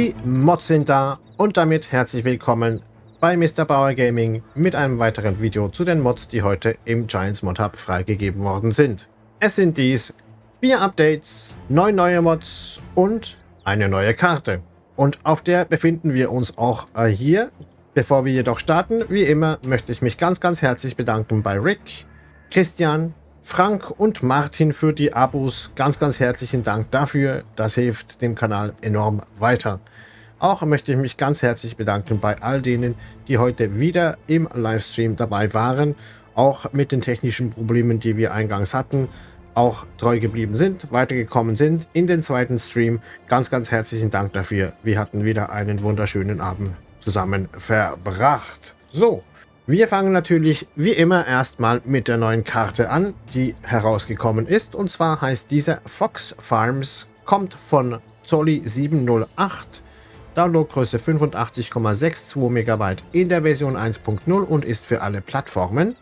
Die Mods sind da und damit herzlich willkommen bei Mr. Bauer Gaming mit einem weiteren Video zu den Mods, die heute im Giants Mod Hub freigegeben worden sind. Es sind dies vier Updates, neun neue Mods und eine neue Karte. Und auf der befinden wir uns auch äh, hier. Bevor wir jedoch starten, wie immer, möchte ich mich ganz, ganz herzlich bedanken bei Rick, Christian, Frank und Martin für die Abos. Ganz, ganz herzlichen Dank dafür. Das hilft dem Kanal enorm weiter. Auch möchte ich mich ganz herzlich bedanken bei all denen, die heute wieder im Livestream dabei waren. Auch mit den technischen Problemen, die wir eingangs hatten, auch treu geblieben sind, weitergekommen sind in den zweiten Stream. Ganz, ganz herzlichen Dank dafür. Wir hatten wieder einen wunderschönen Abend zusammen verbracht. So, wir fangen natürlich wie immer erstmal mit der neuen Karte an, die herausgekommen ist. Und zwar heißt diese Fox Farms, kommt von Zolli 708, Downloadgröße 85,62 MB in der Version 1.0 und ist für alle Plattformen.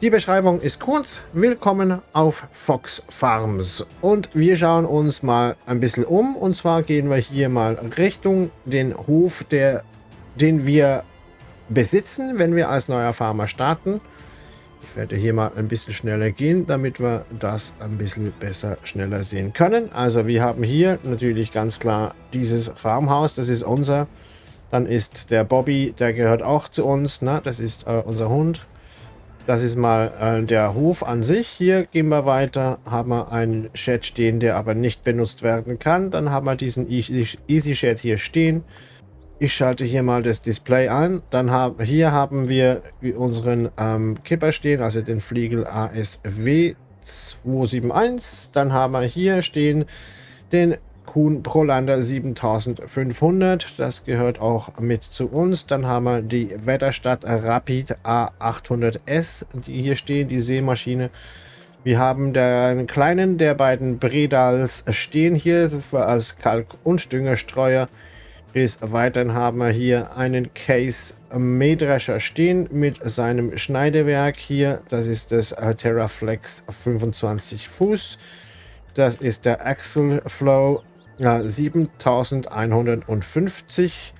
Die Beschreibung ist kurz. Willkommen auf Fox Farms. Und wir schauen uns mal ein bisschen um. Und zwar gehen wir hier mal Richtung den Hof, der, den wir besitzen, wenn wir als neuer Farmer starten. Ich werde hier mal ein bisschen schneller gehen, damit wir das ein bisschen besser schneller sehen können. Also wir haben hier natürlich ganz klar dieses Farmhaus, das ist unser. Dann ist der Bobby, der gehört auch zu uns, ne? das ist äh, unser Hund. Das ist mal äh, der Hof an sich. Hier gehen wir weiter, haben wir einen Shed stehen, der aber nicht benutzt werden kann. Dann haben wir diesen Easy, Easy Shed hier stehen. Ich schalte hier mal das Display an. Dann haben hier haben wir unseren ähm, Kipper stehen, also den Fliegel ASW 271. Dann haben wir hier stehen den Kuhn Prolander 7500. Das gehört auch mit zu uns. Dann haben wir die Wetterstadt Rapid A800S, die hier stehen, die Seemaschine. Wir haben den kleinen der beiden Bredals stehen hier als Kalk- und Düngerstreuer. Des Weiteren haben wir hier einen Case Mähdrescher stehen mit seinem Schneidewerk hier. Das ist das Terraflex 25 Fuß. Das ist der Axle Flow äh, 7150.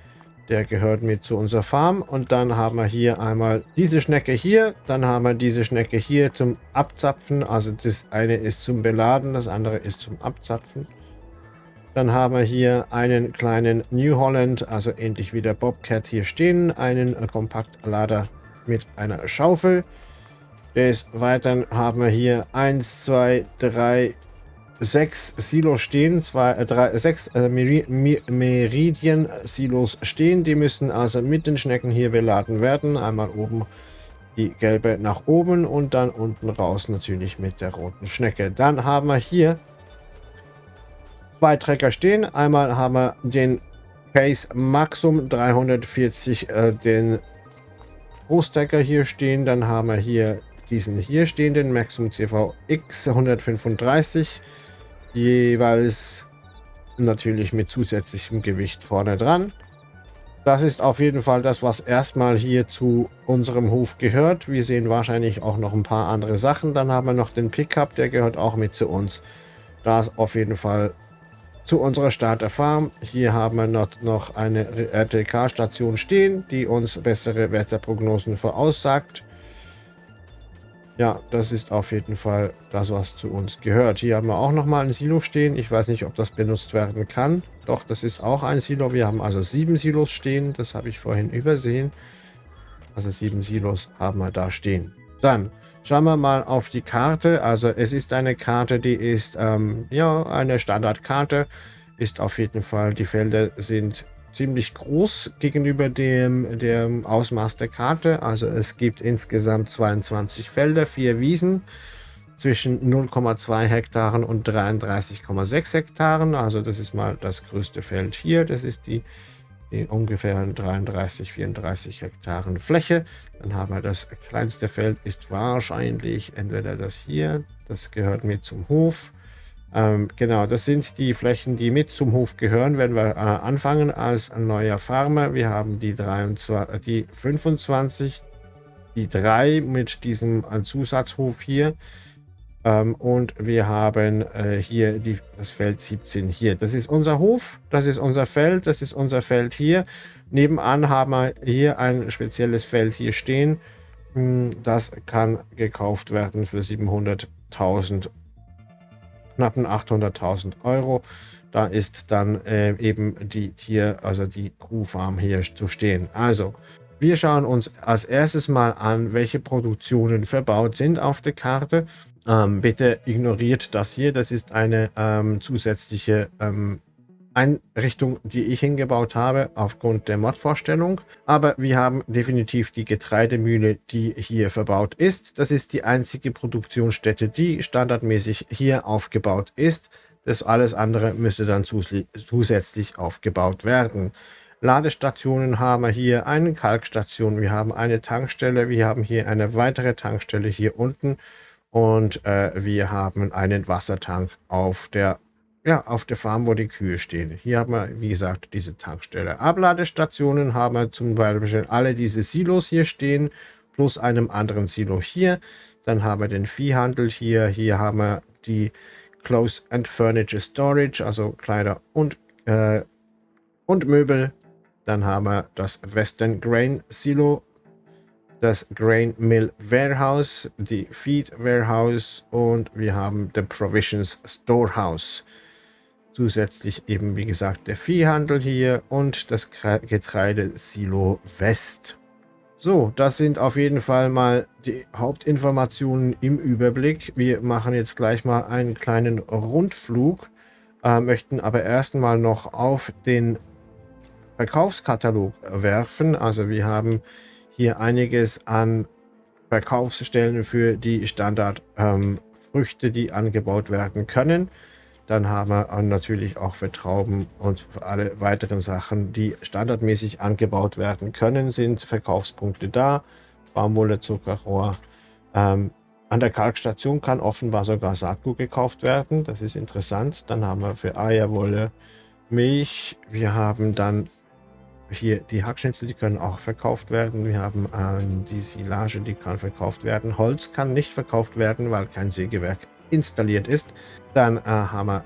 Der gehört mit zu unserer Farm. Und dann haben wir hier einmal diese Schnecke hier. Dann haben wir diese Schnecke hier zum Abzapfen. Also das eine ist zum Beladen, das andere ist zum Abzapfen. Dann haben wir hier einen kleinen New Holland, also ähnlich wie der Bobcat hier stehen. Einen Kompaktlader mit einer Schaufel. Des Weiteren haben wir hier 1, 2, 3, 6 Silos stehen. Zwei, äh, drei, sechs äh, Meridian-Silos stehen. Die müssen also mit den Schnecken hier beladen werden. Einmal oben die gelbe nach oben und dann unten raus natürlich mit der roten Schnecke. Dann haben wir hier zwei Trecker stehen. Einmal haben wir den Case Maxum 340, äh, den Großtrecker hier stehen. Dann haben wir hier diesen hier stehenden Maxum CVX 135. Jeweils natürlich mit zusätzlichem Gewicht vorne dran. Das ist auf jeden Fall das, was erstmal hier zu unserem Hof gehört. Wir sehen wahrscheinlich auch noch ein paar andere Sachen. Dann haben wir noch den Pickup, der gehört auch mit zu uns. Da ist auf jeden Fall zu unserer Starterfarm. Hier haben wir noch, noch eine RTK-Station stehen, die uns bessere Wetterprognosen voraussagt. Ja, das ist auf jeden Fall das, was zu uns gehört. Hier haben wir auch noch mal ein Silo stehen. Ich weiß nicht, ob das benutzt werden kann. Doch, das ist auch ein Silo. Wir haben also sieben Silos stehen. Das habe ich vorhin übersehen. Also sieben Silos haben wir da stehen. Dann Schauen wir mal auf die Karte. Also es ist eine Karte, die ist ähm, ja eine Standardkarte. Ist auf jeden Fall, die Felder sind ziemlich groß gegenüber dem, dem Ausmaß der Karte. Also es gibt insgesamt 22 Felder, vier Wiesen zwischen 0,2 Hektaren und 33,6 Hektaren. Also das ist mal das größte Feld hier. Das ist die die ungefähr 33, 34 Hektaren Fläche. Dann haben wir das kleinste Feld, ist wahrscheinlich entweder das hier, das gehört mit zum Hof. Ähm, genau, das sind die Flächen, die mit zum Hof gehören, wenn wir äh, anfangen als neuer Farmer. Wir haben die, 23, die 25, die 3 mit diesem äh, Zusatzhof hier. Ähm, und wir haben äh, hier die, das Feld 17 hier. Das ist unser Hof, das ist unser Feld, das ist unser Feld hier. Nebenan haben wir hier ein spezielles Feld hier stehen. Hm, das kann gekauft werden für 700.000, knappen 800.000 Euro. Da ist dann äh, eben die Tier, also die Kuhfarm hier zu stehen. Also, wir schauen uns als erstes mal an, welche Produktionen verbaut sind auf der Karte. Ähm, bitte ignoriert das hier. Das ist eine ähm, zusätzliche ähm, Einrichtung, die ich hingebaut habe aufgrund der Mod-Vorstellung. Aber wir haben definitiv die Getreidemühle, die hier verbaut ist. Das ist die einzige Produktionsstätte, die standardmäßig hier aufgebaut ist. Das alles andere müsste dann zusätzlich aufgebaut werden. Ladestationen haben wir hier, eine Kalkstation, wir haben eine Tankstelle, wir haben hier eine weitere Tankstelle hier unten und äh, wir haben einen Wassertank auf der, ja, auf der Farm, wo die Kühe stehen. Hier haben wir, wie gesagt, diese Tankstelle. Abladestationen haben wir zum Beispiel alle diese Silos hier stehen, plus einem anderen Silo hier. Dann haben wir den Viehhandel hier. Hier haben wir die Clothes and Furniture Storage, also Kleider und, äh, und Möbel. Dann haben wir das Western Grain Silo, das Grain Mill Warehouse, die Feed Warehouse und wir haben the Provisions Storehouse. Zusätzlich eben, wie gesagt, der Viehhandel hier und das Getreidesilo West. So, das sind auf jeden Fall mal die Hauptinformationen im Überblick. Wir machen jetzt gleich mal einen kleinen Rundflug, äh, möchten aber erstmal noch auf den Verkaufskatalog werfen. Also wir haben hier einiges an Verkaufsstellen für die Standardfrüchte, ähm, die angebaut werden können. Dann haben wir natürlich auch für Trauben und für alle weiteren Sachen, die standardmäßig angebaut werden können, sind Verkaufspunkte da. Baumwolle, Zuckerrohr. Ähm, an der Kalkstation kann offenbar sogar Saatgut gekauft werden. Das ist interessant. Dann haben wir für Eierwolle Milch. Wir haben dann hier die Hackschnitzel, die können auch verkauft werden. Wir haben ähm, die Silage, die kann verkauft werden. Holz kann nicht verkauft werden, weil kein Sägewerk installiert ist. Dann äh, haben wir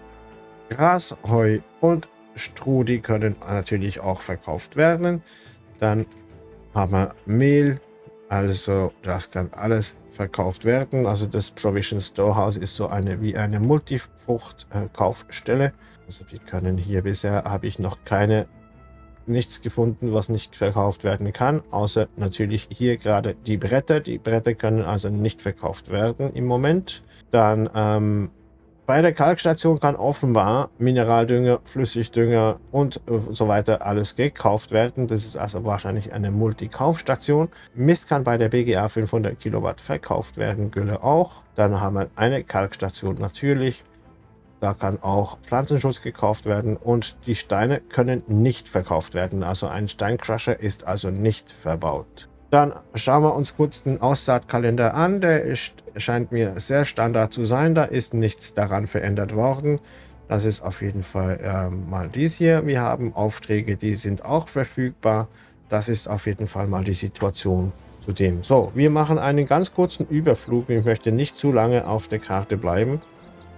Gras, Heu und Stroh, die können natürlich auch verkauft werden. Dann haben wir Mehl, also das kann alles verkauft werden. Also das Provision Storehouse ist so eine wie eine Multifrucht-Kaufstelle. Äh, also wir können hier bisher habe ich noch keine nichts gefunden, was nicht verkauft werden kann, außer natürlich hier gerade die Bretter. Die Bretter können also nicht verkauft werden im Moment. Dann ähm, bei der Kalkstation kann offenbar Mineraldünger, Flüssigdünger und so weiter alles gekauft werden. Das ist also wahrscheinlich eine Multikaufstation. Mist kann bei der BGA 500 Kilowatt verkauft werden, Gülle auch. Dann haben wir eine Kalkstation natürlich. Da kann auch Pflanzenschutz gekauft werden und die Steine können nicht verkauft werden. Also ein Steincrusher ist also nicht verbaut. Dann schauen wir uns kurz den Aussaatkalender an. Der ist, scheint mir sehr standard zu sein. Da ist nichts daran verändert worden. Das ist auf jeden Fall äh, mal dies hier. Wir haben Aufträge, die sind auch verfügbar. Das ist auf jeden Fall mal die Situation zu dem. So, wir machen einen ganz kurzen Überflug. Ich möchte nicht zu lange auf der Karte bleiben.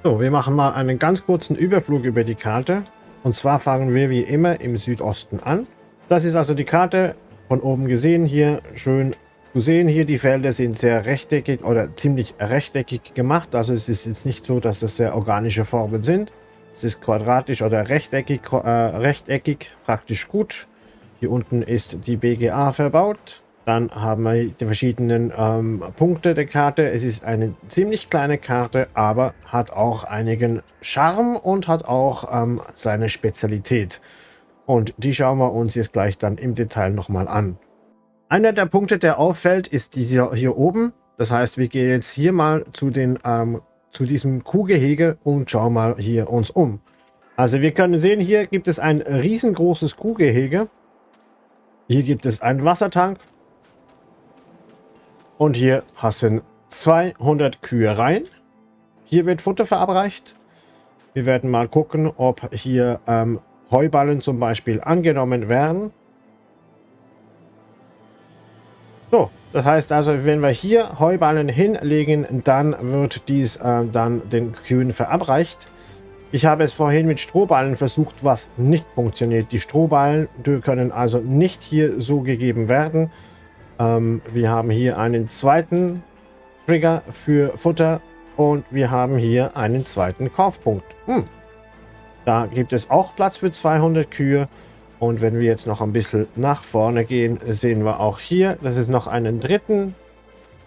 So, wir machen mal einen ganz kurzen Überflug über die Karte. Und zwar fangen wir wie immer im Südosten an. Das ist also die Karte von oben gesehen. Hier schön zu sehen. Hier die Felder sind sehr rechteckig oder ziemlich rechteckig gemacht. Also es ist jetzt nicht so, dass das sehr organische Formen sind. Es ist quadratisch oder rechteckig, äh, rechteckig praktisch gut. Hier unten ist die BGA verbaut. Dann haben wir die verschiedenen ähm, Punkte der Karte. Es ist eine ziemlich kleine Karte, aber hat auch einigen Charme und hat auch ähm, seine Spezialität. Und die schauen wir uns jetzt gleich dann im Detail nochmal an. Einer der Punkte, der auffällt, ist dieser hier oben. Das heißt, wir gehen jetzt hier mal zu, den, ähm, zu diesem Kuhgehege und schauen mal hier uns um. Also wir können sehen, hier gibt es ein riesengroßes Kuhgehege. Hier gibt es einen Wassertank, und hier passen 200 Kühe rein. Hier wird Futter verabreicht. Wir werden mal gucken, ob hier ähm, Heuballen zum Beispiel angenommen werden. So, das heißt also, wenn wir hier Heuballen hinlegen, dann wird dies äh, dann den Kühen verabreicht. Ich habe es vorhin mit Strohballen versucht, was nicht funktioniert. Die Strohballen die können also nicht hier so gegeben werden. Ähm, wir haben hier einen zweiten Trigger für Futter und wir haben hier einen zweiten Kaufpunkt. Hm. Da gibt es auch Platz für 200 Kühe. Und wenn wir jetzt noch ein bisschen nach vorne gehen, sehen wir auch hier, dass es noch einen dritten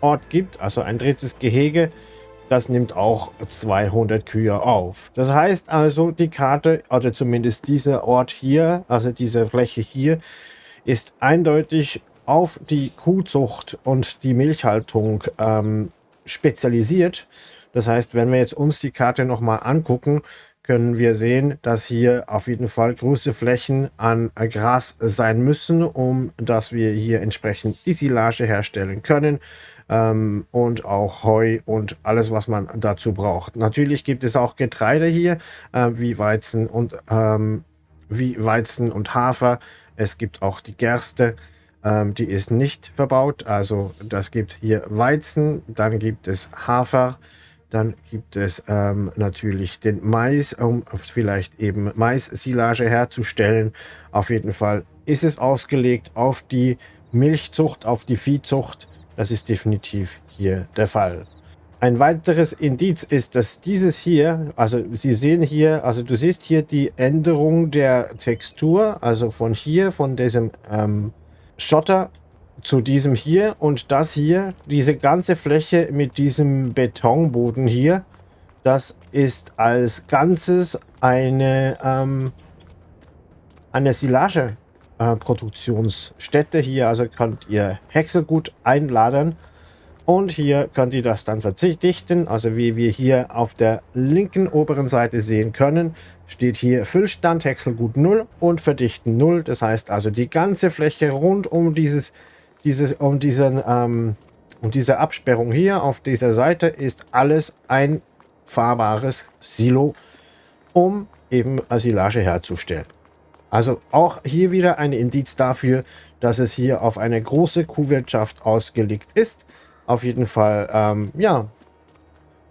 Ort gibt, also ein drittes Gehege. Das nimmt auch 200 Kühe auf. Das heißt also, die Karte, oder zumindest dieser Ort hier, also diese Fläche hier, ist eindeutig auf die Kuhzucht und die Milchhaltung ähm, spezialisiert. Das heißt, wenn wir jetzt uns die Karte nochmal angucken, können wir sehen, dass hier auf jeden Fall große Flächen an Gras sein müssen, um dass wir hier entsprechend die Silage herstellen können ähm, und auch Heu und alles, was man dazu braucht. Natürlich gibt es auch Getreide hier, äh, wie Weizen und ähm, wie Weizen und Hafer. Es gibt auch die Gerste, ähm, die ist nicht verbaut. Also das gibt hier Weizen, dann gibt es Hafer, dann gibt es ähm, natürlich den Mais, um vielleicht eben Mais-Silage herzustellen. Auf jeden Fall ist es ausgelegt auf die Milchzucht, auf die Viehzucht. Das ist definitiv hier der Fall. Ein weiteres Indiz ist, dass dieses hier, also Sie sehen hier, also du siehst hier die Änderung der Textur, also von hier, von diesem ähm, Schotter zu diesem hier und das hier, diese ganze Fläche mit diesem Betonboden hier, das ist als Ganzes eine, ähm, eine Silage-Produktionsstätte. Äh, hier also könnt ihr Häckselgut einladen und hier könnt ihr das dann verdichten. Also wie wir hier auf der linken oberen Seite sehen können, steht hier Füllstand Häckselgut 0 und Verdichten 0. Das heißt also die ganze Fläche rund um dieses dieses, um, diesen, ähm, um diese Absperrung hier auf dieser Seite ist alles ein fahrbares Silo, um eben Silage herzustellen. Also auch hier wieder ein Indiz dafür, dass es hier auf eine große Kuhwirtschaft ausgelegt ist. Auf jeden Fall, ähm, ja,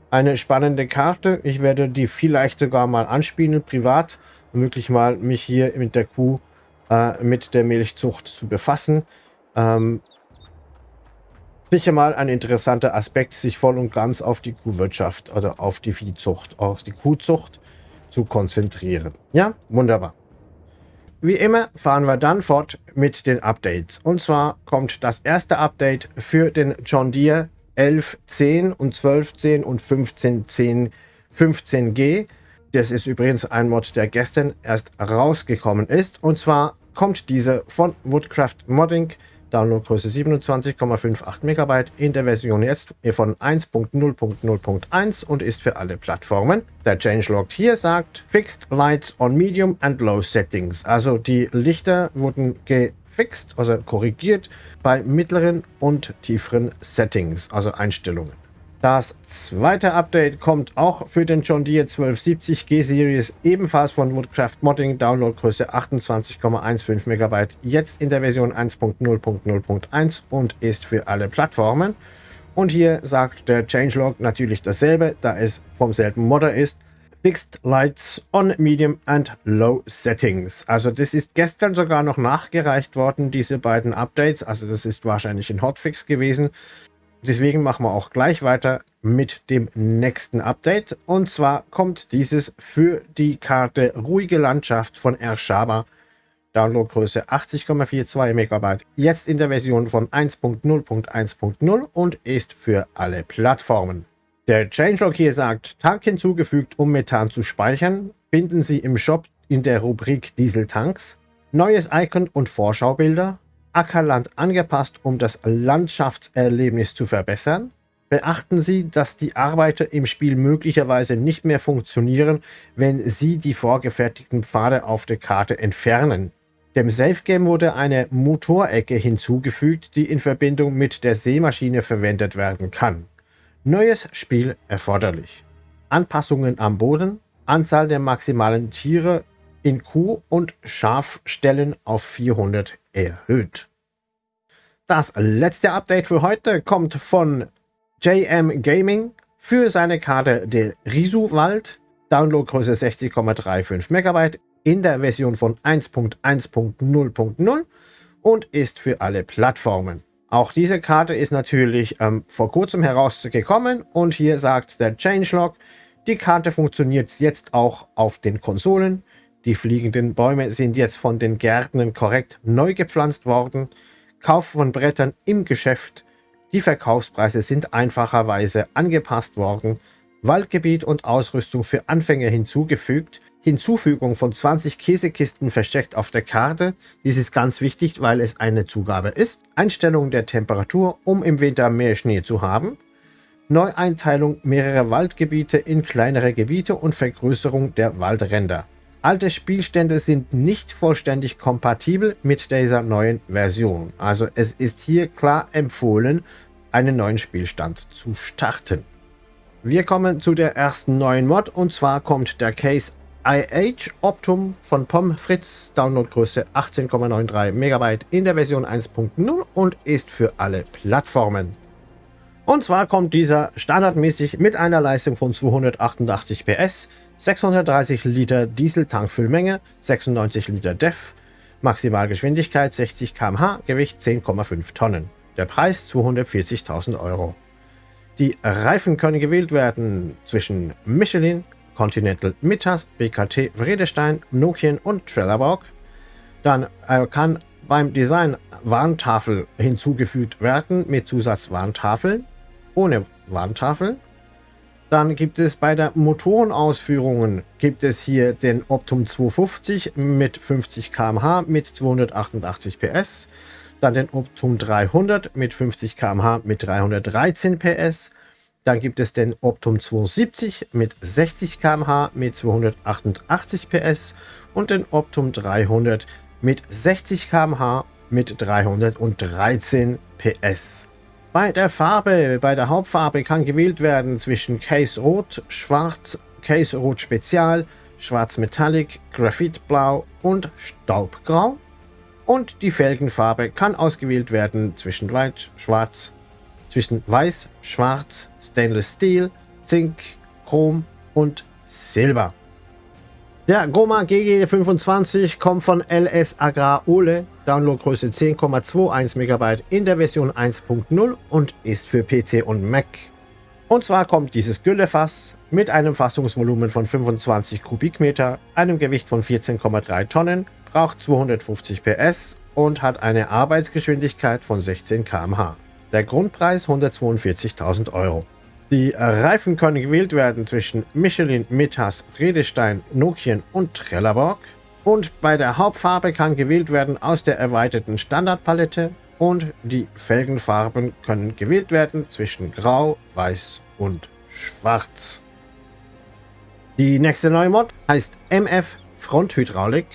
eine spannende Karte. Ich werde die vielleicht sogar mal anspielen, privat, um wirklich mal mich hier mit der Kuh, äh, mit der Milchzucht zu befassen. Ähm, sicher mal ein interessanter Aspekt, sich voll und ganz auf die Kuhwirtschaft oder auf die Viehzucht, auf die Kuhzucht zu konzentrieren. Ja, wunderbar. Wie immer fahren wir dann fort mit den Updates. Und zwar kommt das erste Update für den John Deere 1110 und 1210 und 1510 15G. Das ist übrigens ein Mod, der gestern erst rausgekommen ist. Und zwar kommt diese von Woodcraft Modding Downloadgröße 27,58 MB in der Version jetzt von 1.0.0.1 und ist für alle Plattformen. Der Changelog hier sagt Fixed Lights on Medium and Low Settings. Also die Lichter wurden gefixt, also korrigiert bei mittleren und tieferen Settings, also Einstellungen. Das zweite Update kommt auch für den John Deere 1270 G-Series, ebenfalls von Woodcraft Modding, Downloadgröße 28,15 MB, jetzt in der Version 1.0.0.1 und ist für alle Plattformen. Und hier sagt der Changelog natürlich dasselbe, da es vom selben Modder ist. Fixed Lights on Medium and Low Settings. Also das ist gestern sogar noch nachgereicht worden, diese beiden Updates. Also das ist wahrscheinlich ein Hotfix gewesen. Deswegen machen wir auch gleich weiter mit dem nächsten Update. Und zwar kommt dieses für die Karte Ruhige Landschaft von Ershaba. Downloadgröße 80,42 MB. Jetzt in der Version von 1.0.1.0 und ist für alle Plattformen. Der Changelog hier sagt, Tank hinzugefügt, um Methan zu speichern. Finden Sie im Shop in der Rubrik Dieseltanks. Neues Icon und Vorschaubilder. Ackerland angepasst, um das Landschaftserlebnis zu verbessern. Beachten Sie, dass die Arbeiter im Spiel möglicherweise nicht mehr funktionieren, wenn Sie die vorgefertigten Pfade auf der Karte entfernen. Dem Safe Game wurde eine Motorecke hinzugefügt, die in Verbindung mit der Seemaschine verwendet werden kann. Neues Spiel erforderlich. Anpassungen am Boden, Anzahl der maximalen Tiere in Kuh- und Schafstellen auf 400 erhöht. Das letzte Update für heute kommt von JM Gaming für seine Karte der Risu-Wald. Downloadgröße 60,35 MB in der Version von 1.1.0.0 und ist für alle Plattformen. Auch diese Karte ist natürlich ähm, vor kurzem herausgekommen und hier sagt der Changelog, die Karte funktioniert jetzt auch auf den Konsolen. Die fliegenden Bäume sind jetzt von den Gärtnern korrekt neu gepflanzt worden. Kauf von Brettern im Geschäft. Die Verkaufspreise sind einfacherweise angepasst worden. Waldgebiet und Ausrüstung für Anfänger hinzugefügt. Hinzufügung von 20 Käsekisten versteckt auf der Karte. Dies ist ganz wichtig, weil es eine Zugabe ist. Einstellung der Temperatur, um im Winter mehr Schnee zu haben. Neueinteilung mehrerer Waldgebiete in kleinere Gebiete und Vergrößerung der Waldränder. Alte Spielstände sind nicht vollständig kompatibel mit dieser neuen Version. Also es ist hier klar empfohlen, einen neuen Spielstand zu starten. Wir kommen zu der ersten neuen Mod und zwar kommt der Case IH Optum von POM Fritz, Downloadgröße 18,93 MB in der Version 1.0 und ist für alle Plattformen. Und zwar kommt dieser standardmäßig mit einer Leistung von 288 PS, 630 Liter Diesel-Tankfüllmenge, 96 Liter DEF, Maximalgeschwindigkeit 60 km/h, Gewicht 10,5 Tonnen. Der Preis 240.000 Euro. Die Reifen können gewählt werden zwischen Michelin, Continental Mittas, BKT Vredestein, Nokian und Trelleborg. Dann äh, kann beim Design Warntafel hinzugefügt werden mit Zusatzwarntafeln, ohne Warntafel. Dann gibt es bei der Motorenausführungen gibt es hier den Optum 250 mit 50 km/h mit 288 PS. Dann den Optum 300 mit 50 km/h mit 313 PS. Dann gibt es den Optum 270 mit 60 km/h mit 288 PS und den Optum 300 mit 60 km/h mit 313 PS. Bei der Farbe, bei der Hauptfarbe kann gewählt werden zwischen Case Rot, Schwarz, Case Rot Spezial, Schwarz Metallic, Graphitblau und Staubgrau. Und die Felgenfarbe kann ausgewählt werden zwischen Weiß, Schwarz, zwischen Weiß, Schwarz, Stainless Steel, Zink, Chrom und Silber. Der Goma GG25 kommt von LS Agrar Ole, Downloadgröße 10,21 MB in der Version 1.0 und ist für PC und Mac. Und zwar kommt dieses Güllefass mit einem Fassungsvolumen von 25 Kubikmeter, einem Gewicht von 14,3 Tonnen, braucht 250 PS und hat eine Arbeitsgeschwindigkeit von 16 km/h. Der Grundpreis 142.000 Euro. Die Reifen können gewählt werden zwischen Michelin, Mittas, Redestein, Nokian und Trelleborg. Und bei der Hauptfarbe kann gewählt werden aus der erweiterten Standardpalette und die Felgenfarben können gewählt werden zwischen Grau, Weiß und Schwarz. Die nächste neue Mod heißt MF Fronthydraulik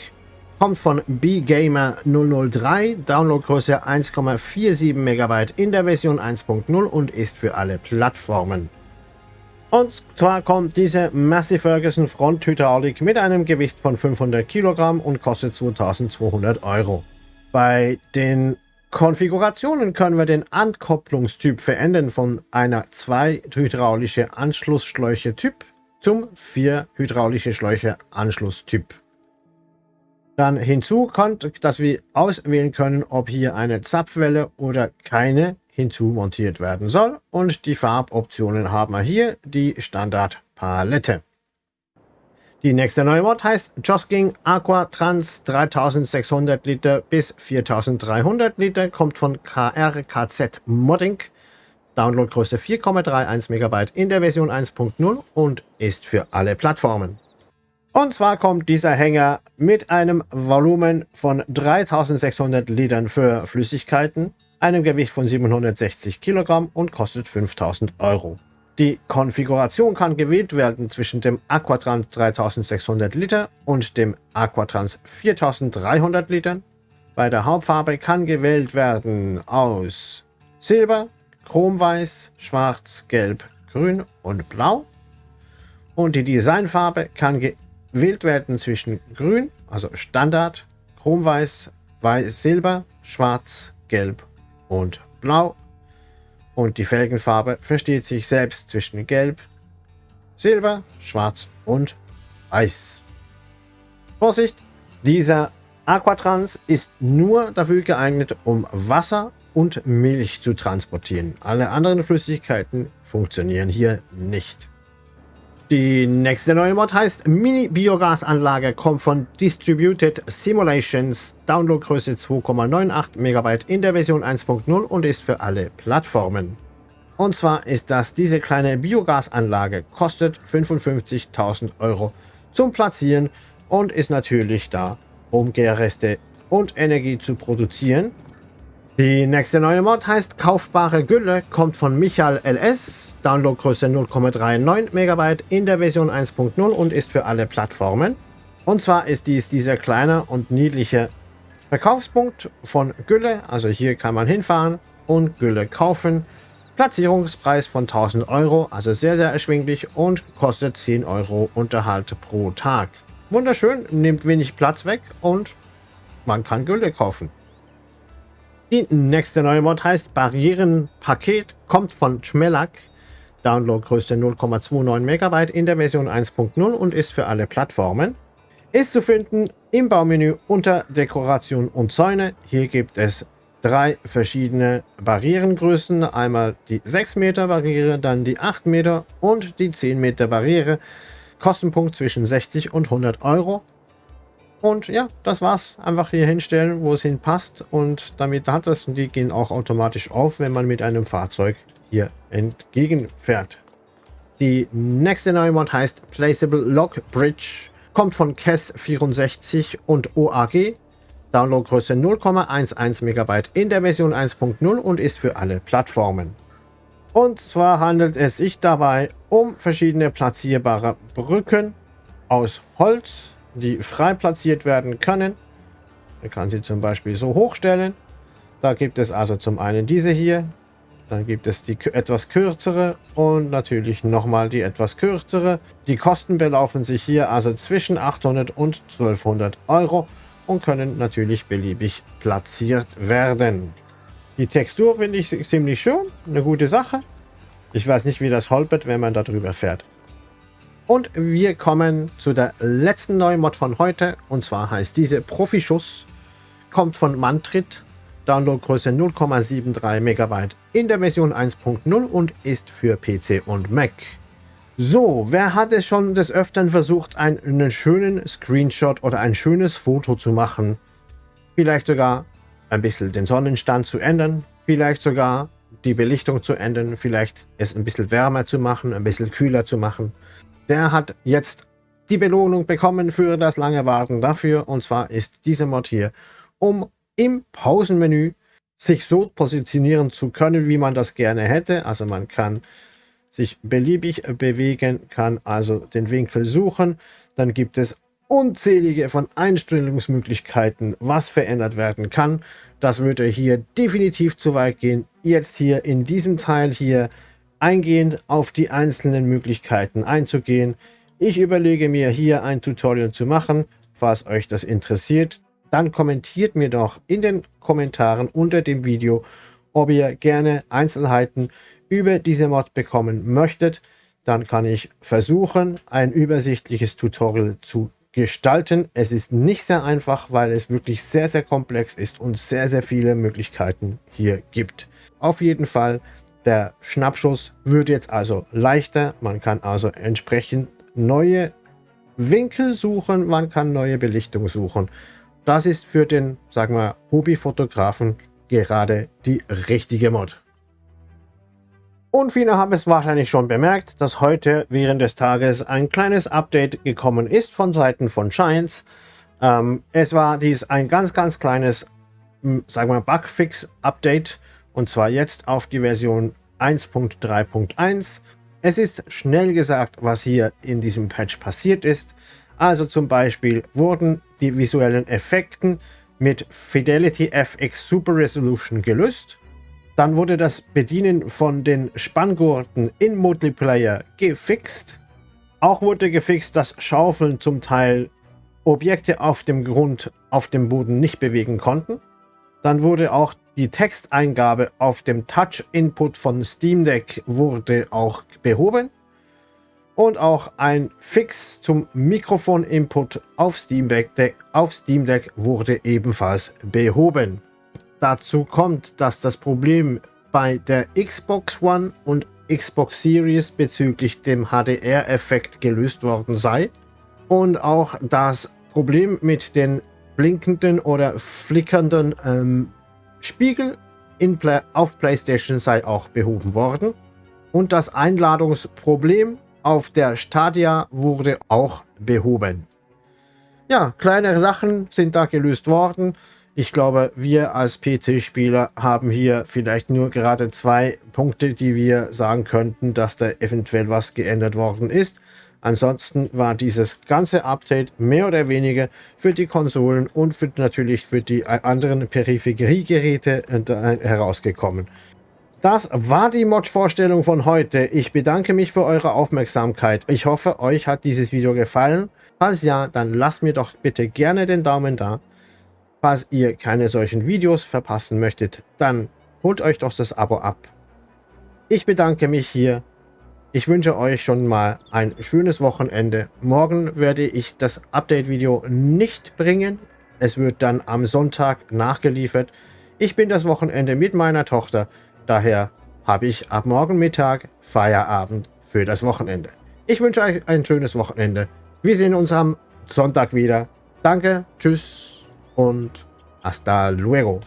kommt von BGamer 003, Downloadgröße 1,47 MB in der Version 1.0 und ist für alle Plattformen. Und zwar kommt diese Massey Ferguson Fronthydraulik mit einem Gewicht von 500 Kilogramm und kostet 2200 Euro. Bei den Konfigurationen können wir den Ankopplungstyp verändern von einer 2 hydraulische Anschlussschläuche Typ zum 4 hydraulische Schläuche Anschlusstyp. Dann hinzu kommt, dass wir auswählen können, ob hier eine Zapfwelle oder keine hinzumontiert werden soll. Und die Farboptionen haben wir hier die Standardpalette. Die nächste neue Mod heißt Josking Aqua Trans 3600 Liter bis 4300 Liter, kommt von KRKZ Modding. Downloadgröße 4,31 MB in der Version 1.0 und ist für alle Plattformen. Und zwar kommt dieser Hänger mit einem Volumen von 3600 Litern für Flüssigkeiten, einem Gewicht von 760 Kilogramm und kostet 5000 Euro. Die Konfiguration kann gewählt werden zwischen dem Aquatrans 3600 Liter und dem Aquatrans 4300 Litern. Bei der Hauptfarbe kann gewählt werden aus Silber, Chromweiß, Schwarz, Gelb, Grün und Blau. Und die Designfarbe kann gewählt werden zwischen Grün, also Standard, Chromweiß, Weiß, Silber, Schwarz, Gelb und Blau. Und die Felgenfarbe versteht sich selbst zwischen Gelb, Silber, Schwarz und Weiß. Vorsicht, dieser Aquatrans ist nur dafür geeignet, um Wasser und Milch zu transportieren. Alle anderen Flüssigkeiten funktionieren hier nicht. Die nächste neue Mod heißt Mini-Biogasanlage, kommt von Distributed Simulations, Downloadgröße 2,98 MB in der Version 1.0 und ist für alle Plattformen. Und zwar ist das diese kleine Biogasanlage, kostet 55.000 Euro zum Platzieren und ist natürlich da, um Gärreste und Energie zu produzieren. Die nächste neue Mod heißt Kaufbare Gülle, kommt von Michael LS, Downloadgröße 0,39 MB in der Version 1.0 und ist für alle Plattformen. Und zwar ist dies dieser kleine und niedliche Verkaufspunkt von Gülle, also hier kann man hinfahren und Gülle kaufen. Platzierungspreis von 1000 Euro, also sehr, sehr erschwinglich und kostet 10 Euro Unterhalt pro Tag. Wunderschön, nimmt wenig Platz weg und man kann Gülle kaufen. Die nächste neue Mod heißt Barrierenpaket, kommt von Schmellack. Downloadgröße 0,29 MB in der Version 1.0 und ist für alle Plattformen. Ist zu finden im Baumenü unter Dekoration und Zäune. Hier gibt es drei verschiedene Barrierengrößen. Einmal die 6 Meter Barriere, dann die 8 Meter und die 10 Meter Barriere. Kostenpunkt zwischen 60 und 100 Euro. Und ja, das war's. Einfach hier hinstellen, wo es hinpasst. Und damit hat es, und die gehen auch automatisch auf, wenn man mit einem Fahrzeug hier entgegenfährt. Die nächste neue Mod heißt Placeable Lock Bridge. Kommt von KES64 und OAG. Downloadgröße 0,11 MB in der Version 1.0 und ist für alle Plattformen. Und zwar handelt es sich dabei um verschiedene platzierbare Brücken aus Holz, die frei platziert werden können. Man kann sie zum Beispiel so hochstellen. Da gibt es also zum einen diese hier, dann gibt es die etwas kürzere und natürlich nochmal die etwas kürzere. Die Kosten belaufen sich hier also zwischen 800 und 1200 Euro und können natürlich beliebig platziert werden. Die Textur finde ich ziemlich schön, eine gute Sache. Ich weiß nicht, wie das holpert, wenn man darüber fährt. Und wir kommen zu der letzten neuen Mod von heute. Und zwar heißt diese Profischuss. Kommt von Mantrit. Downloadgröße 0,73 MB in der Version 1.0 und ist für PC und Mac. So, wer hat es schon des Öfteren versucht, einen schönen Screenshot oder ein schönes Foto zu machen? Vielleicht sogar ein bisschen den Sonnenstand zu ändern, vielleicht sogar die Belichtung zu ändern, vielleicht es ein bisschen wärmer zu machen, ein bisschen kühler zu machen der hat jetzt die Belohnung bekommen für das lange Warten dafür. Und zwar ist diese Mod hier, um im Pausenmenü sich so positionieren zu können, wie man das gerne hätte. Also man kann sich beliebig bewegen, kann also den Winkel suchen. Dann gibt es unzählige von Einstellungsmöglichkeiten, was verändert werden kann. Das würde hier definitiv zu weit gehen. Jetzt hier in diesem Teil hier eingehend auf die einzelnen Möglichkeiten einzugehen. Ich überlege mir hier ein Tutorial zu machen, falls euch das interessiert. Dann kommentiert mir doch in den Kommentaren unter dem Video, ob ihr gerne Einzelheiten über diese Mod bekommen möchtet. Dann kann ich versuchen, ein übersichtliches Tutorial zu gestalten. Es ist nicht sehr einfach, weil es wirklich sehr, sehr komplex ist und sehr, sehr viele Möglichkeiten hier gibt. Auf jeden Fall der Schnappschuss wird jetzt also leichter. Man kann also entsprechend neue Winkel suchen, man kann neue Belichtung suchen. Das ist für den, sagen wir, Hobbyfotografen gerade die richtige Mod. Und viele haben es wahrscheinlich schon bemerkt, dass heute während des Tages ein kleines Update gekommen ist von Seiten von Shines. Ähm, es war dies ein ganz, ganz kleines, sagen wir, Bugfix-Update und zwar jetzt auf die Version 1.3.1. Es ist schnell gesagt, was hier in diesem Patch passiert ist. Also zum Beispiel wurden die visuellen Effekten mit Fidelity FX Super Resolution gelöst. Dann wurde das Bedienen von den Spanngurten in Multiplayer gefixt. Auch wurde gefixt, dass Schaufeln zum Teil Objekte auf dem Grund, auf dem Boden nicht bewegen konnten. Dann wurde auch die Texteingabe auf dem Touch-Input von Steam Deck wurde auch behoben. Und auch ein Fix zum Mikrofon-Input auf, auf Steam Deck wurde ebenfalls behoben. Dazu kommt, dass das Problem bei der Xbox One und Xbox Series bezüglich dem HDR-Effekt gelöst worden sei. Und auch das Problem mit den blinkenden oder flickernden ähm, Spiegel Play auf PlayStation sei auch behoben worden. Und das Einladungsproblem auf der Stadia wurde auch behoben. Ja, kleinere Sachen sind da gelöst worden. Ich glaube, wir als PC-Spieler haben hier vielleicht nur gerade zwei Punkte, die wir sagen könnten, dass da eventuell was geändert worden ist. Ansonsten war dieses ganze Update mehr oder weniger für die Konsolen und für, natürlich für die anderen Peripheriegeräte äh, herausgekommen. Das war die Mod-Vorstellung von heute. Ich bedanke mich für eure Aufmerksamkeit. Ich hoffe, euch hat dieses Video gefallen. Falls ja, dann lasst mir doch bitte gerne den Daumen da. Falls ihr keine solchen Videos verpassen möchtet, dann holt euch doch das Abo ab. Ich bedanke mich hier ich wünsche euch schon mal ein schönes Wochenende. Morgen werde ich das Update-Video nicht bringen. Es wird dann am Sonntag nachgeliefert. Ich bin das Wochenende mit meiner Tochter. Daher habe ich ab morgen Mittag Feierabend für das Wochenende. Ich wünsche euch ein schönes Wochenende. Wir sehen uns am Sonntag wieder. Danke, tschüss und hasta luego.